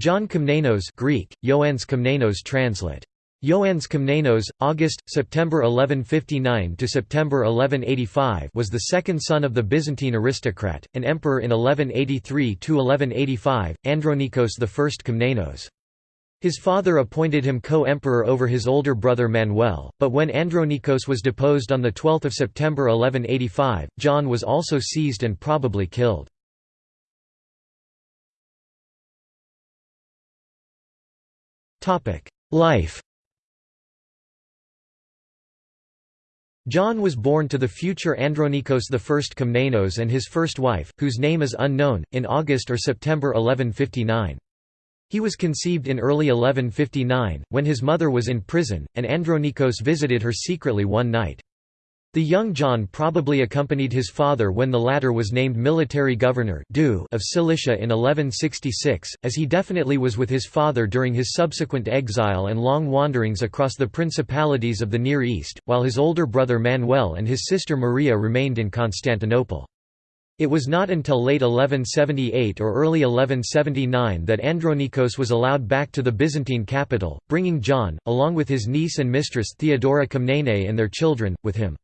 John Komnenos Greek, Ioannes Komnenos translate. Ioannes Komnenos, August, September 1159 to September 1185 was the second son of the Byzantine aristocrat, and emperor in 1183 to 1185, Andronikos I Komnenos. His father appointed him co-emperor over his older brother Manuel, but when Andronikos was deposed on 12 September 1185, John was also seized and probably killed. Life John was born to the future Andronikos I Komnenos and his first wife, whose name is unknown, in August or September 1159. He was conceived in early 1159, when his mother was in prison, and Andronikos visited her secretly one night. The young John probably accompanied his father when the latter was named military governor of Cilicia in 1166, as he definitely was with his father during his subsequent exile and long wanderings across the principalities of the Near East, while his older brother Manuel and his sister Maria remained in Constantinople. It was not until late 1178 or early 1179 that Andronikos was allowed back to the Byzantine capital, bringing John, along with his niece and mistress Theodora Komnene and their children, with him.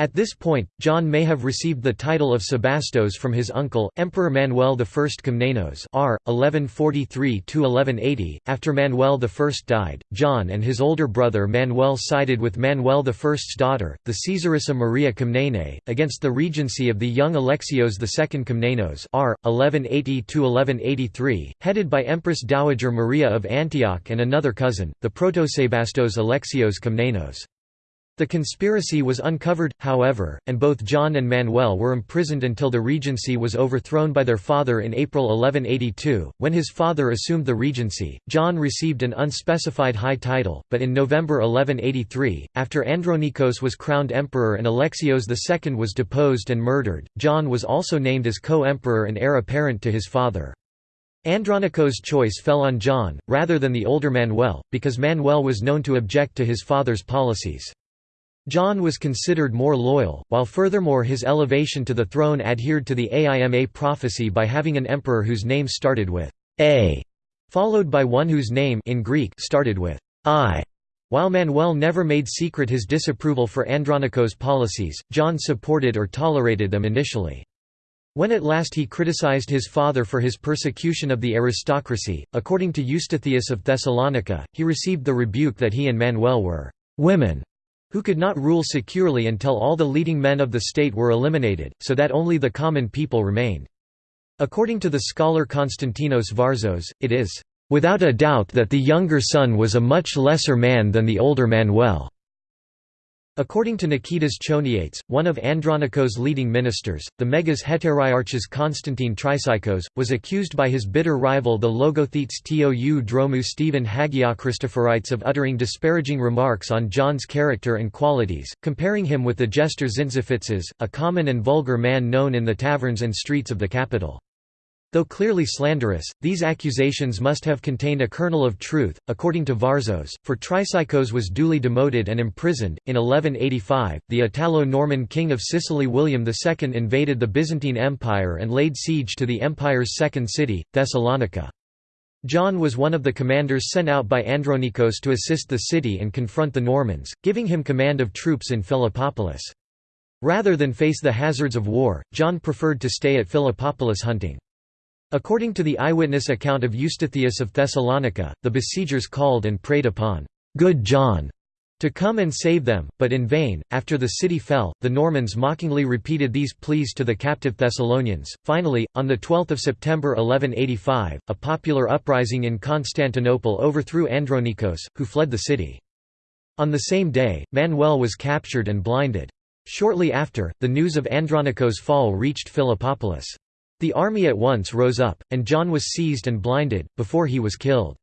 At this point, John may have received the title of Sebastos from his uncle, Emperor Manuel I Komnenos r. 1143–1180. After Manuel I died, John and his older brother Manuel sided with Manuel I's daughter, the Caesarissa Maria Komnene, against the regency of the young Alexios II Komnenos r. 1180–1183, headed by Empress Dowager Maria of Antioch and another cousin, the Protosebastos Alexios Komnenos. The conspiracy was uncovered, however, and both John and Manuel were imprisoned until the regency was overthrown by their father in April 1182. When his father assumed the regency, John received an unspecified high title, but in November 1183, after Andronikos was crowned emperor and Alexios II was deposed and murdered, John was also named as co-emperor and heir apparent to his father. Andronikos' choice fell on John, rather than the older Manuel, because Manuel was known to object to his father's policies. John was considered more loyal, while furthermore his elevation to the throne adhered to the Aima prophecy by having an emperor whose name started with A, followed by one whose name in Greek started with I. While Manuel never made secret his disapproval for Andronikos' policies, John supported or tolerated them initially. When at last he criticized his father for his persecution of the aristocracy, according to Eustathius of Thessalonica, he received the rebuke that he and Manuel were women who could not rule securely until all the leading men of the state were eliminated, so that only the common people remained. According to the scholar Konstantinos Varzos, it is, "...without a doubt that the younger son was a much lesser man than the older Manuel." According to Nikitas Choniates, one of Andronikos' leading ministers, the Megas Heteriarchs Constantine Chrysikos, was accused by his bitter rival the Logothetes Tou Dromou Stephen Hagia Hagiochristophorites of uttering disparaging remarks on John's character and qualities, comparing him with the jester Zinziphitzes, a common and vulgar man known in the taverns and streets of the capital. Though clearly slanderous, these accusations must have contained a kernel of truth, according to Varzos, for Chrysikos was duly demoted and imprisoned. In 1185, the Italo Norman king of Sicily William II invaded the Byzantine Empire and laid siege to the empire's second city, Thessalonica. John was one of the commanders sent out by Andronikos to assist the city and confront the Normans, giving him command of troops in Philippopolis. Rather than face the hazards of war, John preferred to stay at Philippopolis hunting. According to the eyewitness account of Eustathius of Thessalonica, the besiegers called and prayed upon good John to come and save them, but in vain. After the city fell, the Normans mockingly repeated these pleas to the captive Thessalonians. Finally, on the 12th of September 1185, a popular uprising in Constantinople overthrew Andronikos, who fled the city. On the same day, Manuel was captured and blinded. Shortly after, the news of Andronikos' fall reached Philippopolis. The army at once rose up, and John was seized and blinded, before he was killed.